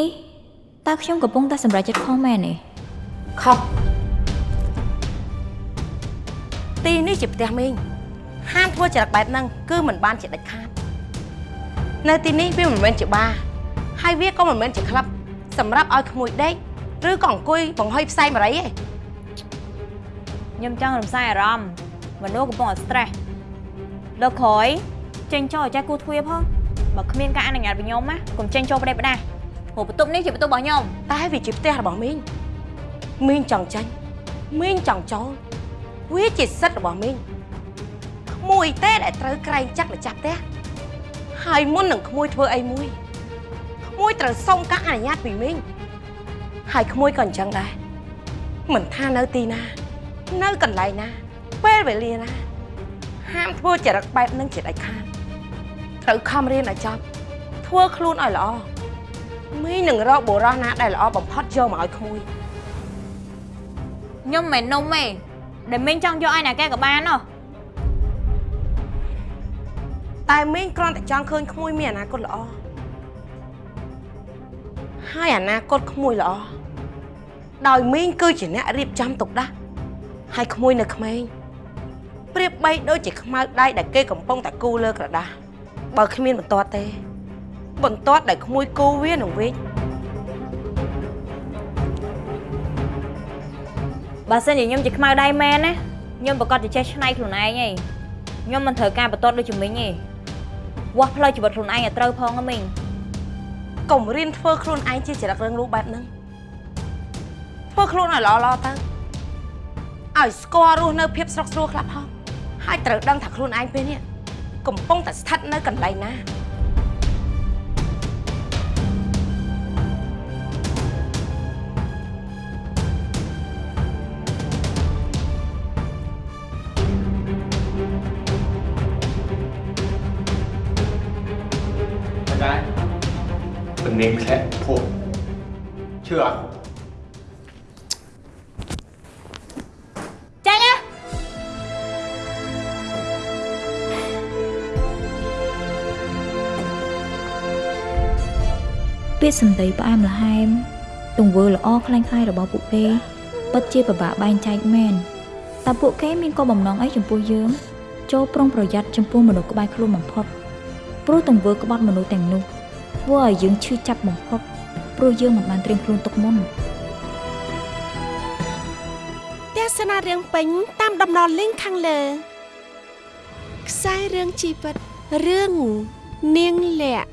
នេះតើខ្ញុំកំពុងតែសម្រេចចិត្តខុសមែនទេខុសទីនេះជាផ្ទះមីងហាមធ្វើចរិតបែបហ្នឹងគឺមិនបានជាដាច់ខាតនៅទីនេះវាមិនមែនជាបារហើយវាក៏មិនមែនជាក្លឹបសម្រាប់ឲ្យក្មួយដេកឬក៏អង្គុយបង្ហុយផ្សែងបារីទេខ្ញុំចង់រំសាយអារម្មណ៍មនុស្សកំពុងតែ stress លើកក្រោយចេញចូលឲ្យចេះគូទ្វារផងបើគ្មានការអនុញ្ញាតពីខ្ញុំណាកុំចេញចូលប្រទេសផ្ដាស់ ព្រោះបន្ទប់នេះជាបន្ទប់របស់ខ្ញុំតែវាជាផ្ទះរបស់មីងមីងចង់ចាញ់មីងចង់ចូលវាជាសិទ្ធិរបស់មីងក្មួយទេដែលត្រូវក្រែងចាក់ម្ចាស់ផ្ទះហើយមុននឹងក្មួយធ្វើអីមួយក្មួយត្រូវសុំការអនុញ្ញាតពីមីងហើយក្មួយក៏អញ្ចឹងដែរមិនថានៅទីណា នៅកន្លែងណា ពេលវេលាណា ហាមធ្វើចរិតបែបហ្នឹងជាដាច់ខាតត្រូវខំរៀនឲ្យចប់ធ្វើខ្លួនឲ្យល្អ មីងនឹងរកបុរសណាដែលល្អបំផុតយកមកឲ្យក្មួយខ្ញុំមិនមែននំទេដែលមីងចង់យកឲ្យណាគេក៏បានណោះតែមីងគ្រាន់តែចង់ឃើញក្មួយមានអនាគតល្អហើយអនាគតក្មួយល្អដោយមីងគឺជាអ្នករៀបចំទុកដាស់ហើយក្មួយនៅក្មេងប្រៀបបីដូចជាខ្មៅដៃដែលគេកំពុងតែគូលើក្រដាសបើគ្មានបន្ទាត់ទេ បន្ទាត់ដែលក្មួយគូវានឹងវិញបើសិនជាខ្ញុំជាខ្មៅដៃមែនណាខ្ញុំប្រកាសជាចេះឆ្នៃខ្លួនឯងឯងខ្ញុំមិនត្រូវការបន្ទាត់ដូចជាមីងទេវាស់ផ្លូវជីវិតខ្លួនឯងឲ្យត្រូវផងណាមីងកុំរៀនធ្វើខ្លួនឯងជាចរិតរឿងលូបែបហ្នឹងធ្វើខ្លួនឲ្យល្អល្អទៅឲ្យស្គាល់រស់នៅភាពស្រុកស្រួលខ្លះផងហើយត្រូវដឹងថាខ្លួនឯងពេលនេះកំពុងតែស្ថិតនៅកន្លែងណា ទំនេរធ្លាក់ភពជឿអត់ចាញ់ណាពាក្យសម្ដីផ្អែមល្ហែមទង្វើល្អខ្លាំងខ្លាយរបស់ពួកគេពិតជាពិបាកបែងចែកមែនតើពួកគេមានគោលបំណងអីចំពោះយើងចូលប្រុងប្រយ័ត្នចំពោះមនុស្សក្បែរខ្លួនបំផុតព្រោះទង្វើក្បត់មនុស្សទាំងនោះ ធ្វើឲ្យយើងឈឺចាប់បំផុតព្រោះយើងមិនបានត្រៀមខ្លួនទុកមុនទស្សនារឿងពេញតាមដំណរលីងខាងលើខ្សែរឿងជីវិតរឿងនាងលាក់